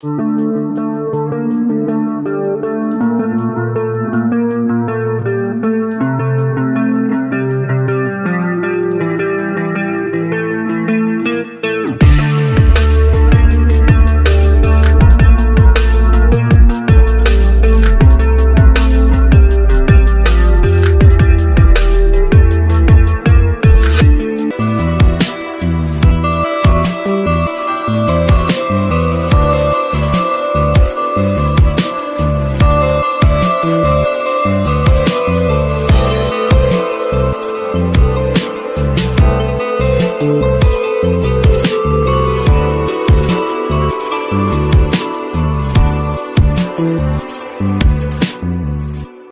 Música